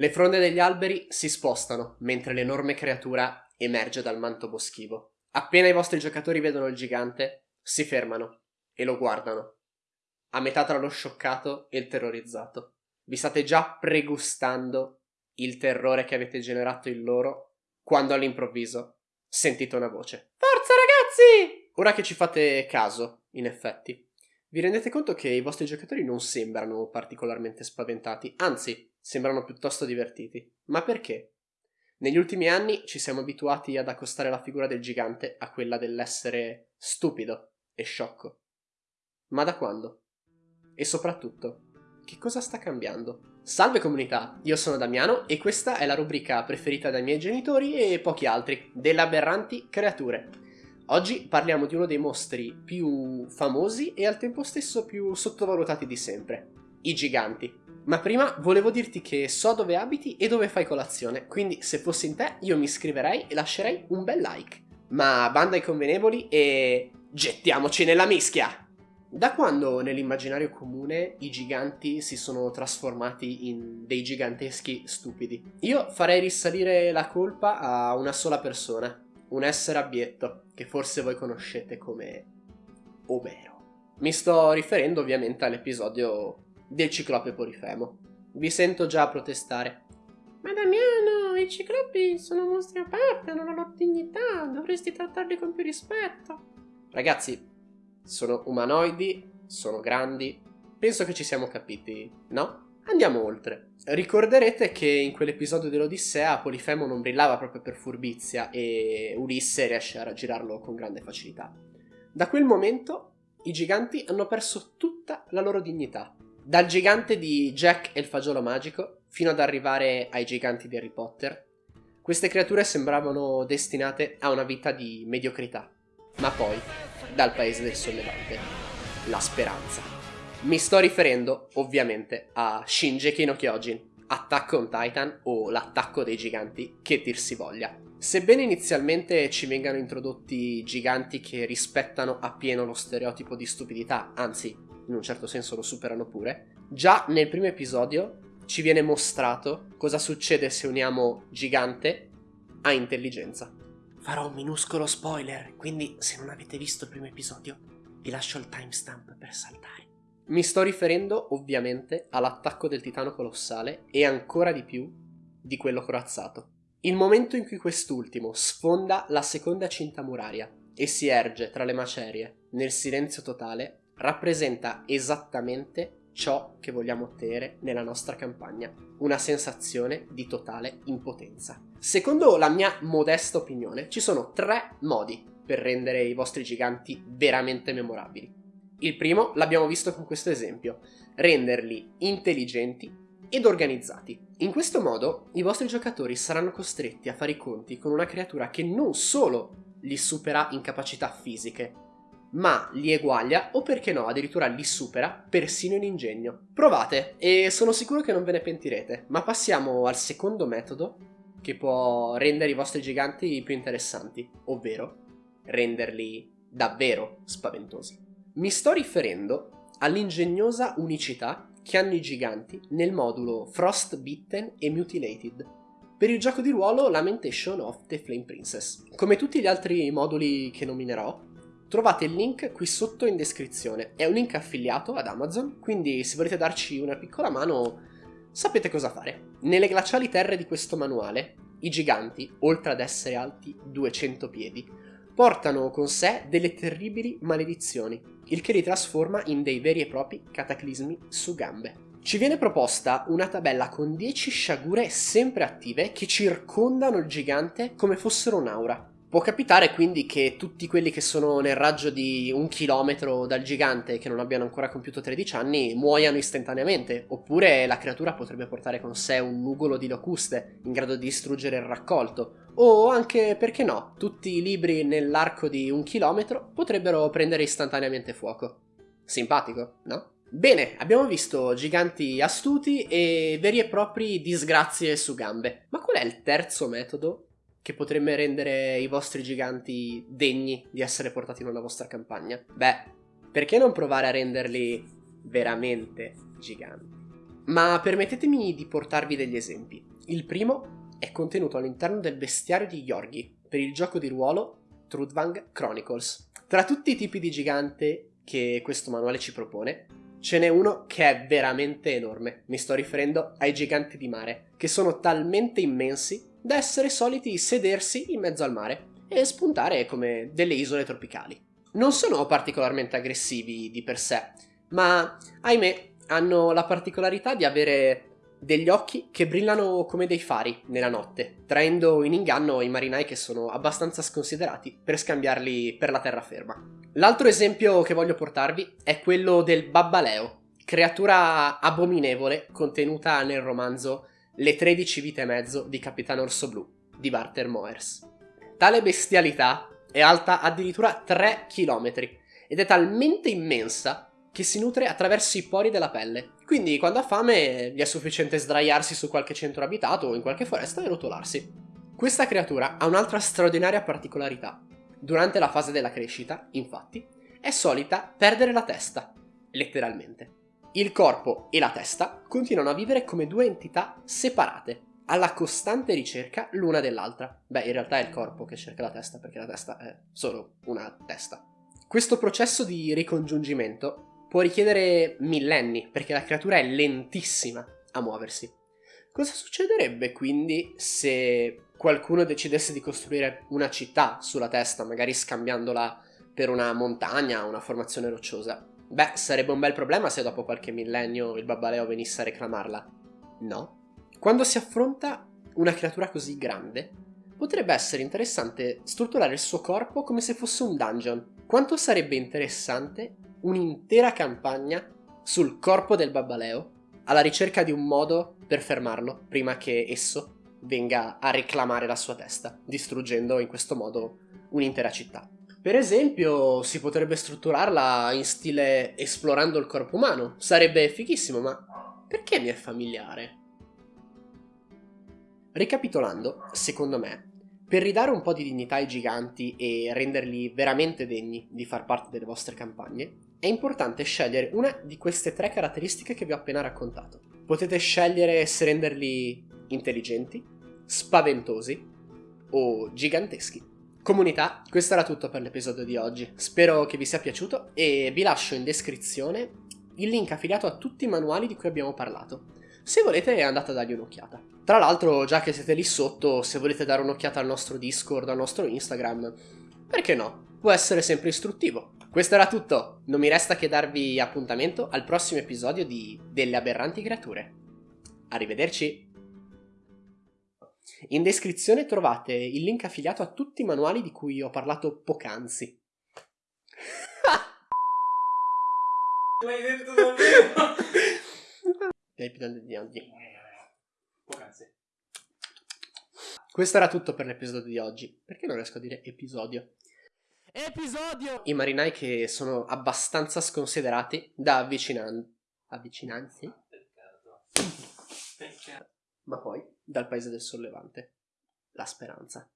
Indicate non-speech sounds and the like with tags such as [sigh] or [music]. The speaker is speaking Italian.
Le fronde degli alberi si spostano mentre l'enorme creatura emerge dal manto boschivo. Appena i vostri giocatori vedono il gigante, si fermano e lo guardano, a metà tra lo scioccato e il terrorizzato. Vi state già pregustando il terrore che avete generato in loro quando all'improvviso sentite una voce. Forza ragazzi! Ora che ci fate caso, in effetti, vi rendete conto che i vostri giocatori non sembrano particolarmente spaventati, anzi, sembrano piuttosto divertiti. Ma perché? Negli ultimi anni ci siamo abituati ad accostare la figura del gigante a quella dell'essere stupido e sciocco. Ma da quando? E soprattutto, che cosa sta cambiando? Salve comunità, io sono Damiano e questa è la rubrica preferita dai miei genitori e pochi altri, delle aberranti creature. Oggi parliamo di uno dei mostri più famosi e al tempo stesso più sottovalutati di sempre, i giganti. Ma prima volevo dirti che so dove abiti e dove fai colazione, quindi se fossi in te io mi iscriverei e lascerei un bel like. Ma banda ai convenevoli e gettiamoci nella mischia! Da quando nell'immaginario comune i giganti si sono trasformati in dei giganteschi stupidi? Io farei risalire la colpa a una sola persona, un essere abietto, che forse voi conoscete come Omero. Mi sto riferendo ovviamente all'episodio del ciclope Polifemo. Vi sento già protestare. Ma Damiano, i ciclopi sono mostri a parte, hanno la loro dignità, dovresti trattarli con più rispetto. Ragazzi, sono umanoidi, sono grandi, penso che ci siamo capiti, no? Andiamo oltre. Ricorderete che in quell'episodio dell'Odissea Polifemo non brillava proprio per furbizia e Ulisse riesce a raggirarlo con grande facilità. Da quel momento i giganti hanno perso tutta la loro dignità. Dal gigante di Jack e il fagiolo magico fino ad arrivare ai giganti di Harry Potter, queste creature sembravano destinate a una vita di mediocrità. Ma poi, dal paese del sollevante, la speranza. Mi sto riferendo ovviamente a Shinji no Kyojin, Attack on Titan o l'attacco dei giganti che dir si voglia. Sebbene inizialmente ci vengano introdotti giganti che rispettano appieno lo stereotipo di stupidità, anzi, in un certo senso lo superano pure, già nel primo episodio ci viene mostrato cosa succede se uniamo gigante a intelligenza. Farò un minuscolo spoiler, quindi se non avete visto il primo episodio, vi lascio il timestamp per saltare. Mi sto riferendo ovviamente all'attacco del titano colossale e ancora di più di quello corazzato. Il momento in cui quest'ultimo sfonda la seconda cinta muraria e si erge tra le macerie nel silenzio totale rappresenta esattamente ciò che vogliamo ottenere nella nostra campagna, una sensazione di totale impotenza. Secondo la mia modesta opinione, ci sono tre modi per rendere i vostri giganti veramente memorabili. Il primo l'abbiamo visto con questo esempio, renderli intelligenti ed organizzati. In questo modo i vostri giocatori saranno costretti a fare i conti con una creatura che non solo li supera in capacità fisiche, ma li eguaglia o perché no addirittura li supera persino in ingegno. Provate e sono sicuro che non ve ne pentirete, ma passiamo al secondo metodo che può rendere i vostri giganti più interessanti, ovvero renderli davvero spaventosi. Mi sto riferendo all'ingegnosa unicità che hanno i giganti nel modulo Frostbitten e Mutilated per il gioco di ruolo Lamentation of the Flame Princess. Come tutti gli altri moduli che nominerò, trovate il link qui sotto in descrizione. È un link affiliato ad Amazon, quindi se volete darci una piccola mano sapete cosa fare. Nelle glaciali terre di questo manuale, i giganti, oltre ad essere alti 200 piedi, portano con sé delle terribili maledizioni, il che li trasforma in dei veri e propri cataclismi su gambe. Ci viene proposta una tabella con 10 sciagure sempre attive che circondano il gigante come fossero un'aura. Può capitare quindi che tutti quelli che sono nel raggio di un chilometro dal gigante e che non abbiano ancora compiuto 13 anni muoiano istantaneamente, oppure la creatura potrebbe portare con sé un nugolo di locuste in grado di distruggere il raccolto, o anche, perché no, tutti i libri nell'arco di un chilometro potrebbero prendere istantaneamente fuoco. Simpatico, no? Bene, abbiamo visto giganti astuti e veri e propri disgrazie su gambe. Ma qual è il terzo metodo che potrebbe rendere i vostri giganti degni di essere portati nella vostra campagna? Beh, perché non provare a renderli veramente giganti? Ma permettetemi di portarvi degli esempi. Il primo è contenuto all'interno del bestiario di Yorgi per il gioco di ruolo Trudvang Chronicles. Tra tutti i tipi di gigante che questo manuale ci propone, ce n'è uno che è veramente enorme. Mi sto riferendo ai giganti di mare, che sono talmente immensi da essere soliti sedersi in mezzo al mare e spuntare come delle isole tropicali. Non sono particolarmente aggressivi di per sé, ma ahimè hanno la particolarità di avere degli occhi che brillano come dei fari nella notte, traendo in inganno i marinai che sono abbastanza sconsiderati per scambiarli per la terraferma. L'altro esempio che voglio portarvi è quello del babbaleo, creatura abominevole contenuta nel romanzo Le 13 vite e mezzo di Capitano Orso Blu di Barter Moers. Tale bestialità è alta addirittura 3 km ed è talmente immensa che si nutre attraverso i pori della pelle. Quindi quando ha fame gli è sufficiente sdraiarsi su qualche centro abitato o in qualche foresta e rotolarsi. Questa creatura ha un'altra straordinaria particolarità. Durante la fase della crescita, infatti, è solita perdere la testa, letteralmente. Il corpo e la testa continuano a vivere come due entità separate, alla costante ricerca l'una dell'altra. Beh, in realtà è il corpo che cerca la testa, perché la testa è solo una testa. Questo processo di ricongiungimento può richiedere millenni, perché la creatura è lentissima a muoversi. Cosa succederebbe quindi se qualcuno decidesse di costruire una città sulla testa, magari scambiandola per una montagna o una formazione rocciosa? Beh, sarebbe un bel problema se dopo qualche millennio il babbaleo venisse a reclamarla. No. Quando si affronta una creatura così grande, potrebbe essere interessante strutturare il suo corpo come se fosse un dungeon. Quanto sarebbe interessante un'intera campagna sul corpo del babbaleo alla ricerca di un modo per fermarlo prima che esso venga a reclamare la sua testa, distruggendo in questo modo un'intera città. Per esempio, si potrebbe strutturarla in stile esplorando il corpo umano. Sarebbe fighissimo, ma perché mi è familiare? Ricapitolando, secondo me, per ridare un po' di dignità ai giganti e renderli veramente degni di far parte delle vostre campagne, è importante scegliere una di queste tre caratteristiche che vi ho appena raccontato. Potete scegliere se renderli intelligenti, spaventosi o giganteschi. Comunità, questo era tutto per l'episodio di oggi. Spero che vi sia piaciuto e vi lascio in descrizione il link affiliato a tutti i manuali di cui abbiamo parlato. Se volete andate a dargli un'occhiata. Tra l'altro, già che siete lì sotto, se volete dare un'occhiata al nostro Discord, al nostro Instagram, perché no? Può essere sempre istruttivo. Questo era tutto, non mi resta che darvi appuntamento al prossimo episodio di Delle aberranti creature. Arrivederci! In descrizione trovate il link affiliato a tutti i manuali di cui ho parlato poc'anzi. [laughs] L'hai detto davvero? [laughs] L'episodio di oggi. Poc'anzi. Questo era tutto per l'episodio di oggi. Perché non riesco a dire episodio? Episodio! I marinai che sono abbastanza sconsiderati da avvicinan... avvicinanzi? Peccato. Ma poi dal paese del sollevante. La speranza.